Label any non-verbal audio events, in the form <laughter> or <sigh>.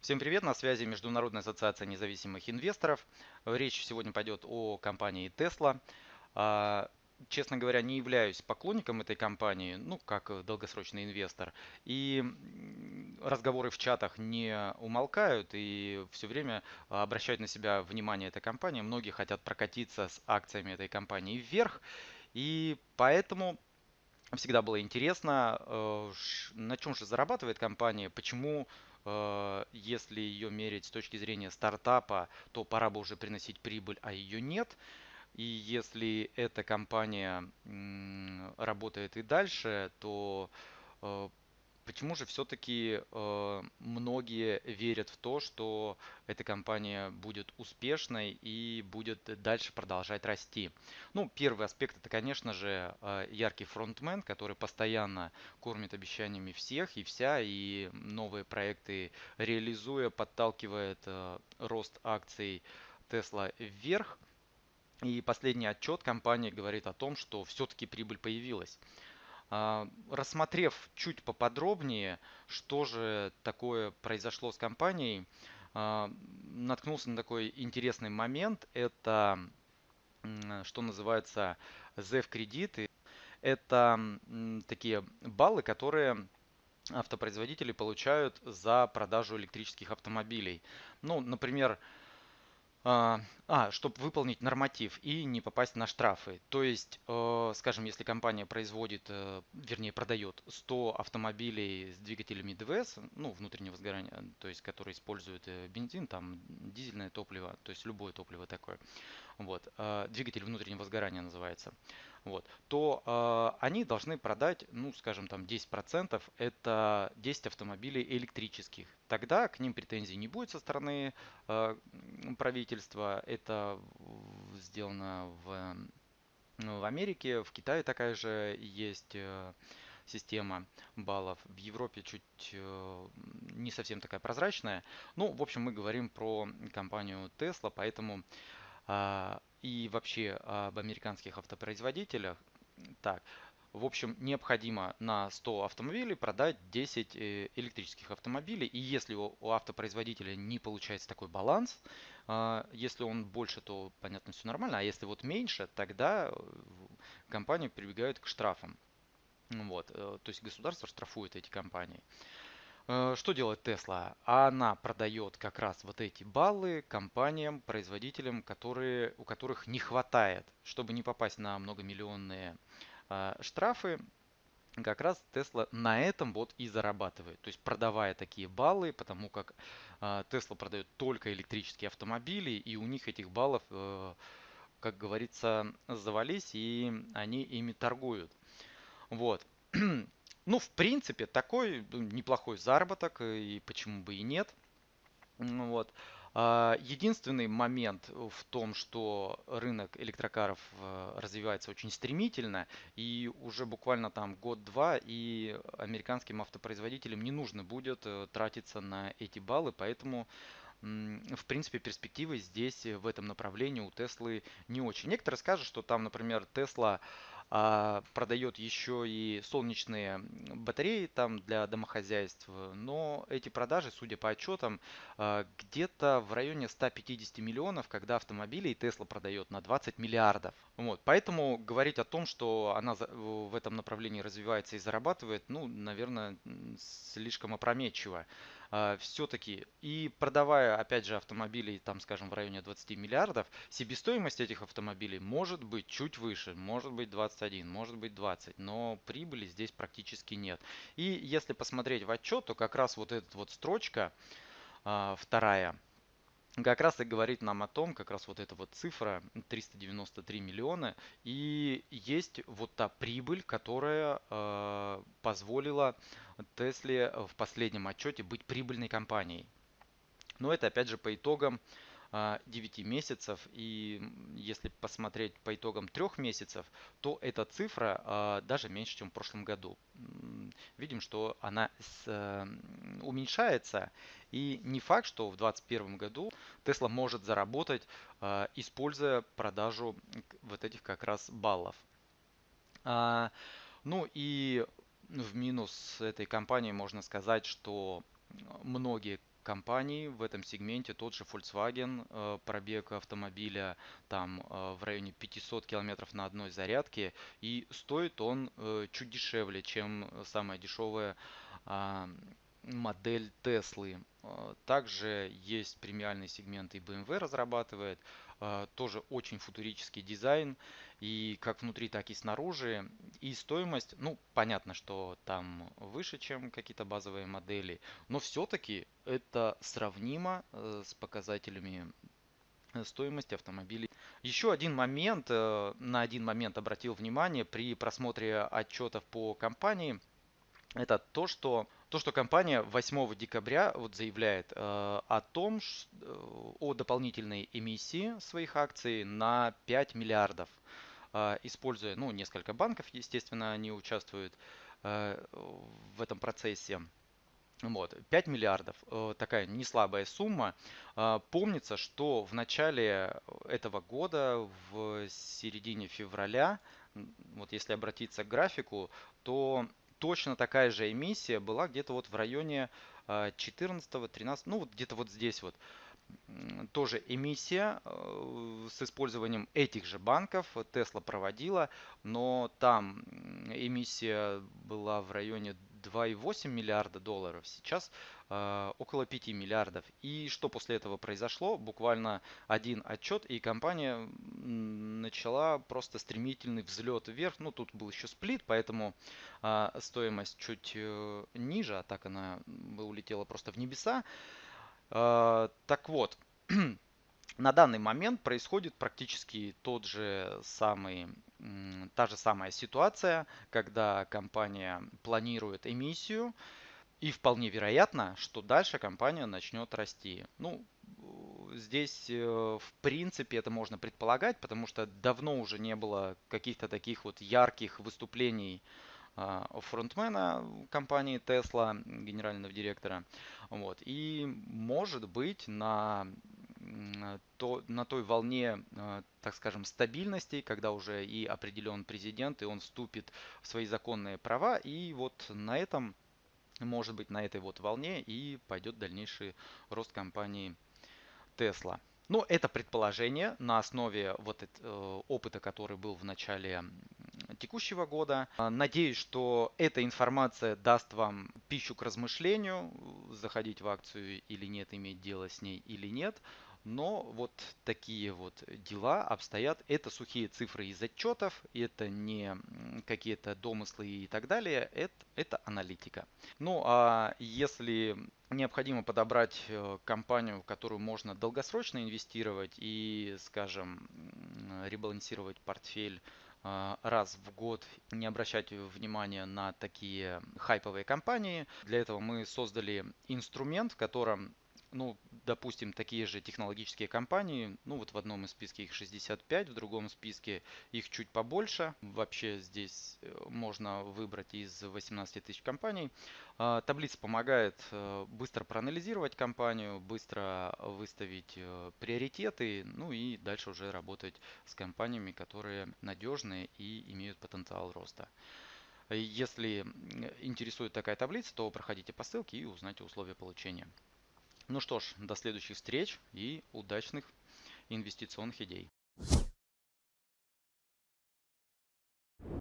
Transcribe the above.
Всем привет, на связи Международная ассоциация независимых инвесторов. Речь сегодня пойдет о компании Tesla. А, честно говоря, не являюсь поклонником этой компании, ну, как долгосрочный инвестор. И разговоры в чатах не умолкают и все время обращают на себя внимание этой компании. Многие хотят прокатиться с акциями этой компании вверх. И поэтому всегда было интересно, э, на чем же зарабатывает компания, почему Э, если ее мерить с точки зрения стартапа, то пора бы уже приносить прибыль, а ее нет. И если эта компания работает и дальше, то э, Почему же все-таки э, многие верят в то, что эта компания будет успешной и будет дальше продолжать расти? Ну, первый аспект это, конечно же, э, яркий фронтмен, который постоянно кормит обещаниями всех и вся, и новые проекты реализуя, подталкивает э, рост акций Tesla вверх. И последний отчет компании говорит о том, что все-таки прибыль появилась. А, рассмотрев чуть поподробнее, что же такое произошло с компанией, а, наткнулся на такой интересный момент. Это, что называется, ZEV кредиты. Это такие баллы, которые автопроизводители получают за продажу электрических автомобилей. Ну, например, а, а, чтобы выполнить норматив и не попасть на штрафы. То есть, э, скажем, если компания производит, э, вернее продает 100 автомобилей с двигателями ДВС, ну, внутреннего сгорания, то есть, которые используют э, бензин, там, дизельное топливо, то есть, любое топливо такое, вот, двигатель внутреннего сгорания называется, вот, то они должны продать, ну, скажем, там 10%, это 10 автомобилей электрических. Тогда к ним претензий не будет со стороны правительства, это сделано в, ну, в Америке, в Китае такая же есть э, система баллов. В Европе чуть э, не совсем такая прозрачная. Ну, в общем, мы говорим про компанию Tesla, поэтому и вообще об американских автопроизводителях. Так, в общем, необходимо на 100 автомобилей продать 10 э, электрических автомобилей. И если у автопроизводителя не получается такой баланс, а, если он больше, то понятно, все нормально. А если вот меньше, тогда э, компании прибегают к штрафам. Вот, э, то есть государство штрафует эти компании. Что делает Tesla? Она продает как раз вот эти баллы компаниям, производителям, которые, у которых не хватает, чтобы не попасть на многомиллионные а, штрафы как раз Tesla на этом вот и зарабатывает. То есть продавая такие баллы, потому как а, Tesla продает только электрические автомобили, и у них этих баллов, э, как говорится, завались, и они ими торгуют. Вот. <clears throat> Ну, в принципе, такой ну, неплохой заработок, и почему бы и нет. Вот. А, единственный момент в том, что рынок электрокаров э, развивается очень стремительно, и уже буквально там год-два, и американским автопроизводителям не нужно будет э, тратиться на эти баллы, поэтому в принципе, перспективы здесь в этом направлении у Теслы не очень. Некоторые скажут, что там, например, Тесла а, продает еще и солнечные батареи там для домохозяйств, но эти продажи, судя по отчетам, а, где-то в районе 150 миллионов, когда автомобилей Tesla продает на 20 миллиардов. Вот, поэтому говорить о том, что она в этом направлении развивается и зарабатывает, ну, наверное, слишком опрометчиво. А, все-таки и продавая, опять же, автомобили, там, скажем, в районе 20 миллиардов, себестоимость этих автомобилей может быть чуть выше, может быть 21, может быть 20, но прибыли здесь практически нет. И если посмотреть в отчет, то как раз вот эта вот строчка, а, вторая, как раз и говорит нам о том, как раз вот эта вот цифра 393 миллиона, и есть вот та прибыль, которая э, позволила Тесле в последнем отчете быть прибыльной компанией. Но это опять же по итогам 9 а, месяцев. И если посмотреть по итогам 3 месяцев, то эта цифра а, даже меньше, чем в прошлом году. Видим, что она э, уменьшается. И не факт, что в 2021 году Tesla может заработать, а, используя продажу вот этих как раз баллов. Ну и в минус этой компании можно сказать, что многие компаний в этом сегменте, тот же Volkswagen, э, пробег автомобиля там э, в районе 500 километров на одной зарядке, и стоит он чуть дешевле, чем самая дешевая а, модель Теслы. Также есть премиальный сегмент и BMW разрабатывает. Тоже очень футурический дизайн и как внутри, так и снаружи. И стоимость, ну, понятно, что там выше, чем какие-то базовые модели, но все-таки это сравнимо э, с показателями э, стоимости автомобилей. Еще один момент, э, на один момент обратил внимание при просмотре отчетов по компании, это то, что то, что компания 8 декабря вот заявляет э, о том, э, о дополнительной эмиссии своих акций на 5 миллиардов. А, используя, ну, несколько банков, естественно, они участвуют э, в этом процессе. Вот, 5 миллиардов, э, такая не слабая сумма. Помнится, что в начале этого года, в середине февраля, вот если обратиться к графику, то точно такая же эмиссия была где-то вот в районе 14-13, а, ну вот где-то вот здесь вот. Тоже эмиссия э, с использованием этих же банков. Tesla проводила, но там эмиссия была в районе 2,8 миллиарда долларов, сейчас э, около 5 миллиардов. И что после этого произошло? Буквально один отчет, и компания начала просто стремительный взлет вверх. Ну, тут был еще сплит, поэтому э, стоимость чуть э, ниже, а так она улетела просто в небеса. А, так вот, <clears throat> на данный момент происходит практически тот же самый, та же самая ситуация, когда компания планирует эмиссию, и вполне вероятно, что дальше компания начнет расти. Ну, здесь, э, в принципе, это можно предполагать, потому что давно уже не было каких-то таких вот ярких выступлений а, фронтмена компании Tesla, генерального директора. Вот. И может быть на, то, на той волне, а, так скажем, стабильности, когда уже и определен президент, и он вступит в свои законные права. И вот на этом, может быть, на этой вот волне и пойдет дальнейший рост компании Tesla. Но это предположение на основе вот этого опыта, который был в начале текущего года. А, надеюсь, что эта информация даст вам пищу к размышлению, заходить в акцию или нет, иметь дело с ней или нет. Но вот такие вот дела обстоят. Это сухие цифры из отчетов, это не какие-то домыслы и так далее, это, это аналитика. Ну а если необходимо подобрать э, компанию, в которую можно долгосрочно инвестировать и, скажем, ребалансировать портфель а, раз в год не обращать внимания на такие хайповые компании. Для этого мы создали инструмент, в котором ну, допустим, такие же технологические компании, ну вот в одном из списке их 65, в другом списке их чуть побольше. Вообще здесь э, можно выбрать из 18 тысяч компаний. А, таблица помогает э, быстро проанализировать компанию, быстро выставить э, приоритеты, ну и дальше уже работать с компаниями, которые надежные и имеют потенциал роста. Если интересует такая таблица, то проходите по ссылке и узнайте условия получения. Ну что ж, до следующих встреч и удачных инвестиционных идей.